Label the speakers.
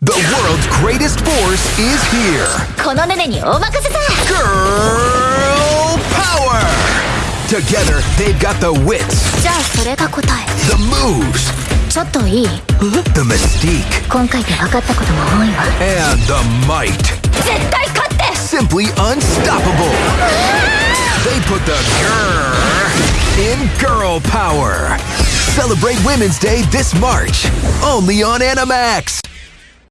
Speaker 1: The world's greatest force is here. Girl power! Together, they've got the wits, the moves,
Speaker 2: ちょっといい
Speaker 1: the mystique,
Speaker 2: 今回で分かったことも多いわ
Speaker 1: and the might.
Speaker 2: 絶対勝って
Speaker 1: Simply unstoppable. They put the grr in girl power. Celebrate Women's Day this March, only on Animax.